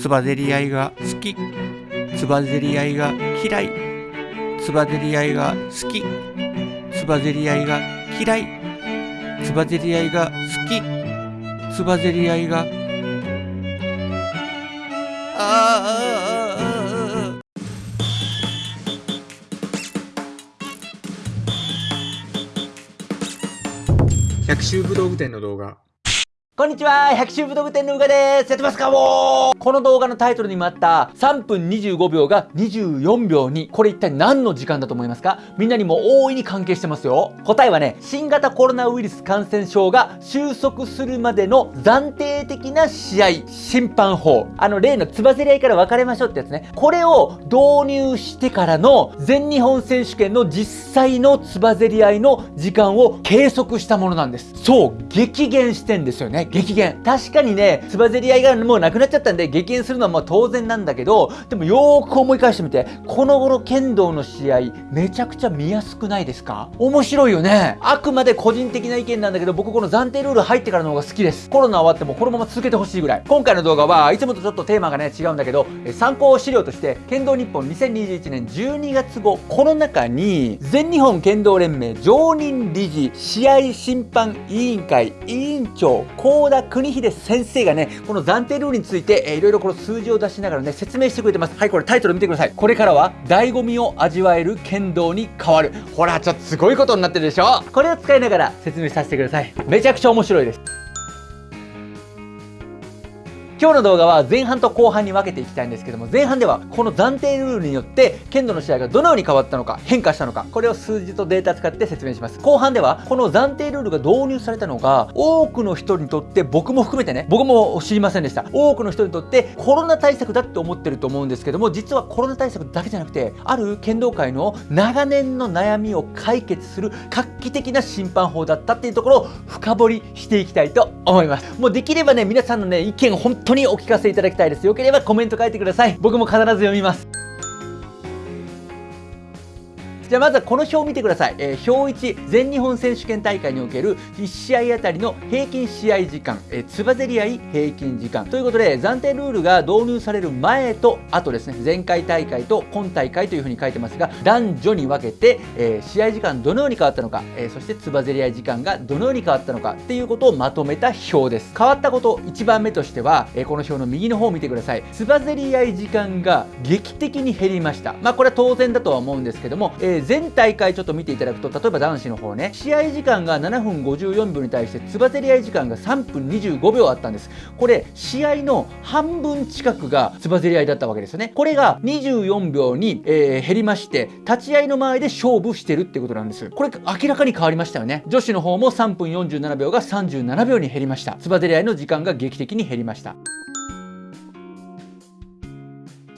つばぜり合いが好き。つばぜり合いが嫌い。つばぜり合いが好き。つばぜり合いが嫌い。つばぜり合いが好き。つばぜり合いがああ百秋武道具店の動画。こんにちは百秋武道具店のうがです。やってますかもう。この動画のタイトルにもあった3分25秒が24秒にこれ一体何の時間だと思いますか？みんなにも大いに関係してますよ。答えはね新型コロナウイルス感染症が収束するまでの暫定的な試合審判法。あの例のつばぜり合いから別れましょうってやつね。これを導入してからの全日本選手権の実際のつばぜり合いの時間を計測したものなんです。そう激減してんですよね。激減。確かにねつばぜり合いがもうなくなっちゃったんで激減するのはまあ当然なんだけどでもよーく思い返してみてこの頃剣道の試合めちゃくちゃ見やすくないですか？面白いよね。あくまで個人的な意見なんだけど僕この暫定ルール入ってからの方が好きです。コロナ終わってもこのまま続けてほしいぐらい。今回の動画はいつもとちょっとテーマがね違うんだけど参考資料として剣道日本2021年12月号この中に全日本剣道連盟常任理事試合審判委員会委員長高田邦秀先生がねこの暫定ルールについて、えー、いろいろこの数字を出しながらね説明してくれてます。はいこれタイトル見てください。これからは醍醐味を味わえる剣道に変わる。ほらちょっとすごいことになってるでしょ。これを使いながら説明させてください。めちゃくちゃ面白いです今日の動画は前半と後半に分けていきたいんですけども前半ではこの暫定ルールによって剣道の試合がどのように変わったのか変化したのかこれを数字とデータ使って説明します。後半ではこの暫定ルールが導入されたのが多くの人にとって僕も含めてね僕も知りませんでした。多くの人にとってコロナ対策だって思ってると思うんですけども実はコロナ対策だけじゃなくてある剣道界の長年の悩みを解決する画期的な審判法だったっていうところを深掘りしていきたいと思います。もうできればね皆さんのね意見本当当にお聞かせいただきたいです。よければコメント書いてください。僕も必ず読みます。じゃあまずはこの表を見てください、えー、表1全日本選手権大会における1試合あたりの平均試合時間、えー、つばぜり合い平均時間。ということで暫定ルールが導入される前と後ですね。前回大会と今大会というふうに書いてますが男女に分けて、えー、試合時間どのように変わったのか、えそしてつばぜり合い時間がどのように変わったのかっていうことをまとめた表です。変わったこと1番目としては、えこの表の右の方を見てください。つばぜり合い時間が劇的に減りました。まあこれは当然だとは思うんですけども、えー、全大会ちょっと見ていただくと例えば男子の方ね試合時間が7分54秒に対してつばぜり合い時間が3分25秒あったんです。これ試合の半分近くがつばぜり合いだったわけですよね。これが24秒に、えー、減りまして立ち合いの前で勝負してるってことなんです。これ明らかに変わりましたよね。女子の方も3分47秒が37秒に減りました。つばぜり合いの時間が劇的に減りました。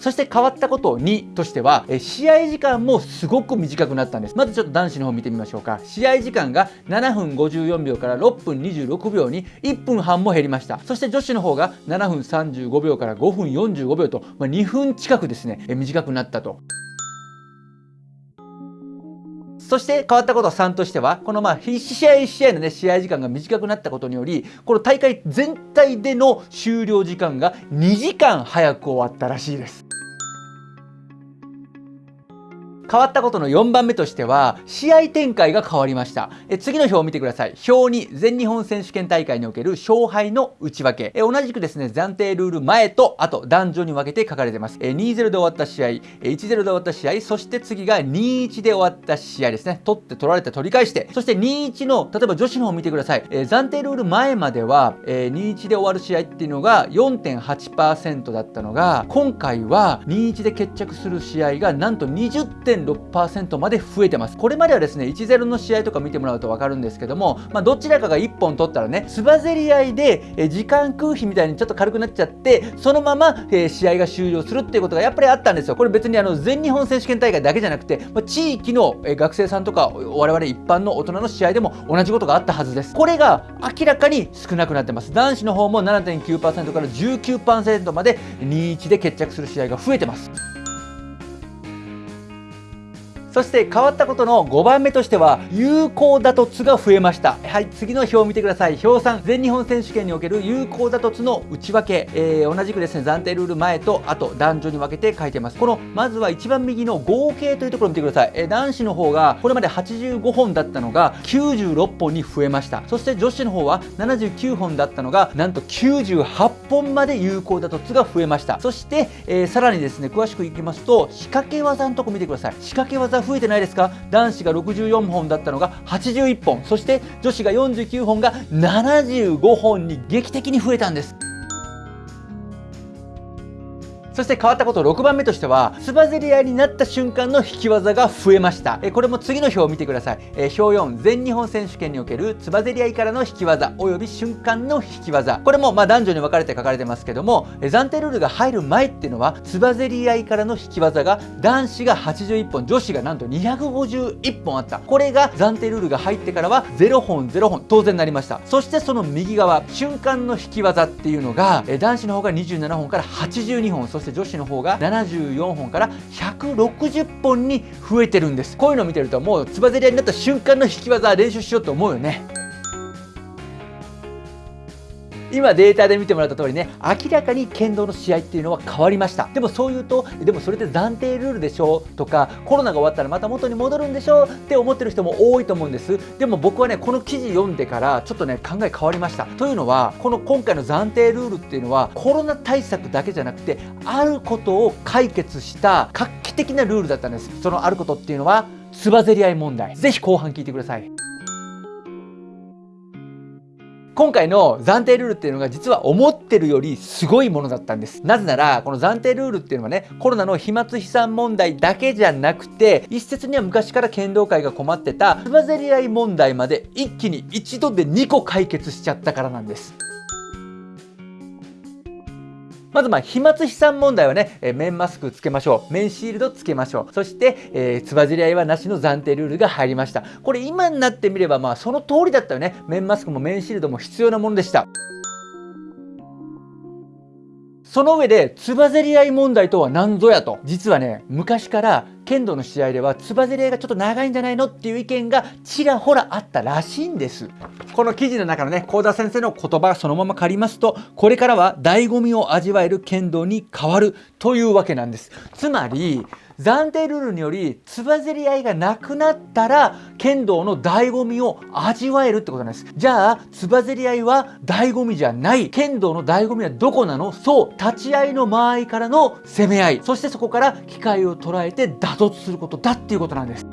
そして変わったこと2としては、え試合時間もすごく短くなったんです。まずちょっと男子の方見てみましょうか。試合時間が7分54秒から6分26秒に1分半も減りました。そして女子の方が7分35秒から5分45秒と、まあ、2分近くですね、え短くなったと。そして変わったこと3としては、このまあ1試合1試合のね、試合時間が短くなったことにより、この大会全体での終了時間が2時間早く終わったらしいです。変わったことの4番目としては、試合展開が変わりました。え次の表を見てください。表に全日本選手権大会における勝敗の内訳。え同じくですね、暫定ルール前と後、男女に分けて書かれてます。え2-0で終わった試合、1-0で終わった試合、そして次が2-1で終わった試合ですね。取って取られて取り返して、そして2-1の、例えば女子の方を見てください。え暫定ルール前までは、え2-1で終わる試合っていうのが4.8%だったのが、今回は2-1で決着する試合がなんと20.6% 6%まで増えてます。これまではですね、1-0の試合とか見てもらうと分かるんですけども、まあ、どちらかが1本取ったらね、つばぜり合いで、え時間空費みたいにちょっと軽くなっちゃって、そのまま、え試合が終了するっていうことがやっぱりあったんですよ。これ別にあの全日本選手権大会だけじゃなくて、まあ、地域の、え学生さんとか我々一般の大人の試合でも同じことがあったはずです。これが明らかに少なくなってます。男子の方も7.9%から19%まで2-1で決着する試合が増えてます。そして変わったことの5番目としては有効打突が増えました。はい次の表を見てください。表3全日本選手権における有効打突の内訳、えー、同じくですね暫定ルール前とあと男女に分けて書いてます。このまずは一番右の合計というところを見てください、えー、男子の方がこれまで85本だったのが96本に増えました。そして女子の方は79本だったのがなんと98本まで有効打突が増えました。そして、えー、さらにですね詳しくいきますと仕掛け技のとこ見てください。仕掛け技増えてないですか？男子が64本だったのが81本そして女子が49本が75本に劇的に増えたんです。そして変わったこと6番目としてはつばぜり合いになった瞬間の引き技が増えました。えこれも次の表を見てください。え表4全日本選手権におけるつばぜり合いからの引き技および瞬間の引き技。これもまあ男女に分かれて書かれてますけどもえ暫定ルールが入る前っていうのはつばぜり合いからの引き技が男子が81本女子がなんと251本あった。これが暫定ルールが入ってからは0本0本当然なりました。そしてその右側瞬間の引き技っていうのがえ男子の方が27本から82本そして女子の方が74本から160本に増えてるんです。こういうのを見てるともうつばぜり合いになった瞬間の引き技練習しようと思うよね。今データで見てもらった通りね明らかに剣道の試合っていうのは変わりました。でもそう言うとでもそれって暫定ルールでしょとかコロナが終わったらまた元に戻るんでしょって思ってる人も多いと思うんです。でも僕はねこの記事読んでからちょっとね考え変わりました。というのはこの今回の暫定ルールっていうのはコロナ対策だけじゃなくてあることを解決した画期的なルールだったんです。そのあることっていうのはつばぜり合い問題。ぜひ後半聞いてください。今回の暫定ルールっていうのが実は思ってるよりすごいものだったんです。なぜなら、この暫定ルールっていうのはね、コロナの飛沫飛散問題だけじゃなくて、一説には昔から剣道界が困ってた、つばぜり合い問題まで一気に一度で2個解決しちゃったからなんです。まずまあ飛沫飛散問題はね、え面マスクつけましょう。面シールドつけましょう。そして、えー、つばじり合いはなしの暫定ルールが入りました。これ今になってみればまあその通りだったよね。面マスクも面シールドも必要なものでした。その上で、つばぜり合い問題とは何ぞやと。実はね、昔から剣道の試合ではつばぜり合いがちょっと長いんじゃないのっていう意見がちらほらあったらしいんです。この記事の中のね、幸田先生の言葉そのまま借りますと、これからは醍醐味を味わえる剣道に変わるというわけなんです。つまり、暫定ルールによりつばぜり合いがなくなったら剣道の醍醐味を味わえるってことなんです。じゃあつばぜり合いは醍醐味じゃない。剣道の醍醐味はどこなの？そう立ち合いの間合いからの攻め合い。そしてそこから機会を捉えて打突することだっていうことなんです。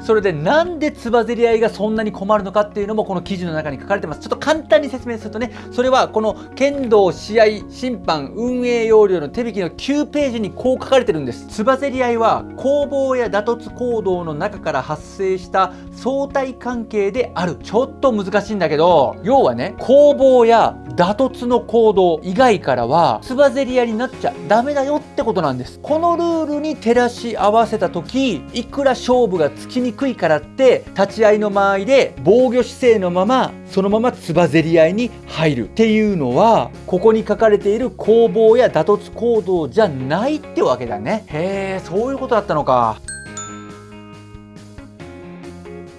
それでなんでつばぜり合いがそんなに困るのかっていうのもこの記事の中に書かれてます。ちょっと簡単に説明するとね、それはこの剣道試合審判運営要領の手引きの9ページにこう書かれてるんです。つばぜり合いは攻防や打突行動の中から発生した相対関係である。ちょっと難しいんだけど、要はね、攻防や打突の行動以外からはつばぜり合いになっちゃダメだよってことなんです。このルールに照らし合わせた時、いくら勝負がつきにくいからって立ち合いの間合いで防御姿勢のままそのままつばぜり合いに入るっていうのはここに書かれている攻防や打突行動じゃないってわけだね。へえそういうことだったのか。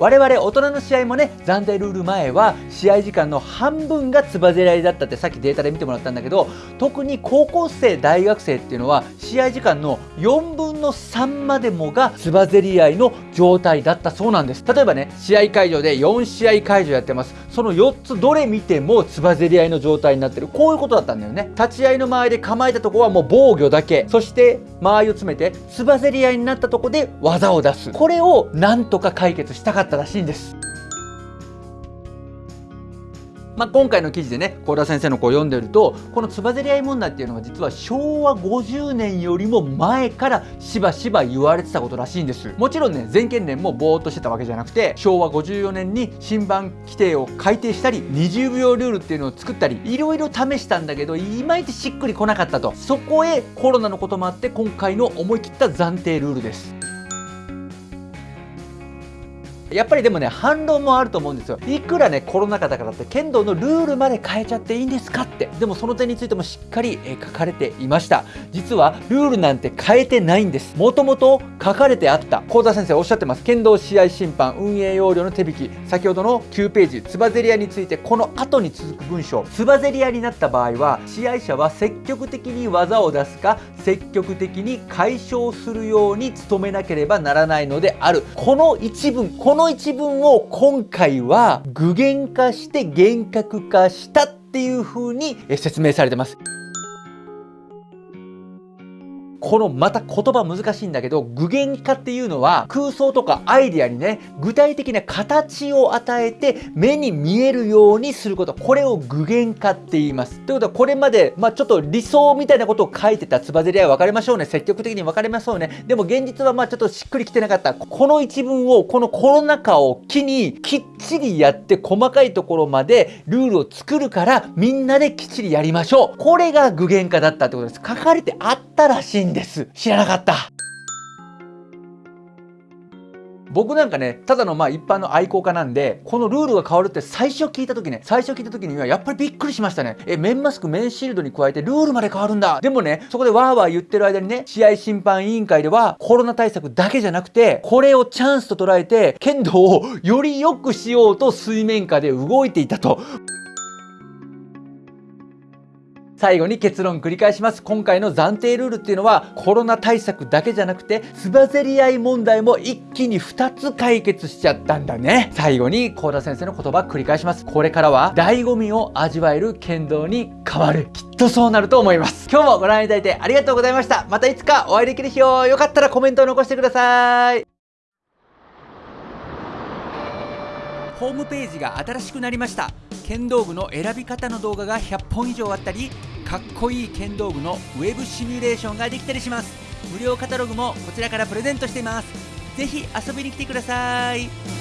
我々大人の試合もね暫定ルール前は試合時間の半分がつばぜり合いだったってさっきデータで見てもらったんだけど特に高校生大学生っていうのは試合時間の4分の3までもがつばぜり合いの状態だったそうなんです例えばね試合会場で4試合会場やってます。その4つどれ見てもつばぜり合いの状態になってる。こういうことだったんだよね。立ち合いの周りで構えたとこはもう防御だけ。そして間合いを詰めてつばぜり合いになったとこで技を出す。これをなんとか解決したかった。ったらしいんです。まあ、今回の記事でね幸田先生の子を読んでるとこのつばぜり合い問題っていうのは実は昭和50年よりも前からしばしば言われてたことらしいんです。もちろんね全県連もぼーっとしてたわけじゃなくて昭和54年に新版規定を改定したり20秒ルールっていうのを作ったりいろいろ試したんだけどいまいちしっくりこなかったと。そこへコロナのこともあって今回の思い切った暫定ルールです。やっぱりでもね反論もあると思うんですよ。いくらねコロナ禍だからって剣道のルールまで変えちゃっていいんですかって。でもその点についてもしっかり、え書かれていました。実はルールなんて変えてないんです。もともと書かれてあった。幸田先生おっしゃってます。剣道試合審判運営要領の手引き。先ほどの9ページつばぜり合についてこの後に続く文章。つばぜり合になった場合は試合者は積極的に技を出すか積極的に解消するように努めなければならないのである。この一文このの一文を今回は具現化して厳格化したっていう風に説明されてます。このまた言葉難しいんだけど具現化っていうのは空想とかアイデアにね具体的な形を与えて目に見えるようにすること。これを具現化って言います。ということはこれまで、まあ、ちょっと理想みたいなことを書いてたつばぜり合い分かりましょうね。積極的に分かりましょうね。でも現実はまあちょっとしっくりきてなかった。この一文をこのコロナ禍を機にきっちりやって細かいところまでルールを作るからみんなできっちりやりましょう。これが具現化だったってことです。書かれてあったらしいんです。です。知らなかった。僕なんかねただのまあ一般の愛好家なんでこのルールが変わるって最初聞いた時ね最初聞いた時にはやっぱりびっくりしましたね。え面マスク面シールドに加えてルールまで変わるんだ。でもねそこでワーワー言ってる間にね試合審判委員会ではコロナ対策だけじゃなくてこれをチャンスと捉えて剣道をより良くしようと水面下で動いていたと。最後に結論繰り返します。今回の暫定ルールっていうのはコロナ対策だけじゃなくてつばぜり合い問題も一気に2つ解決しちゃったんだね。最後に幸田先生の言葉繰り返します。これからは醍醐味を味わえる剣道に変わる。きっとそうなると思います。今日もご覧いただいてありがとうございました。またいつかお会いできる日をよかったらコメントを残してください。ホームページが新しくなりました。剣道具の選び方の動画が100本以上あったりかっこいい剣道具のウェブシミュレーションができたりします。無料カタログもこちらからプレゼントしています。ぜひ遊びに来てください。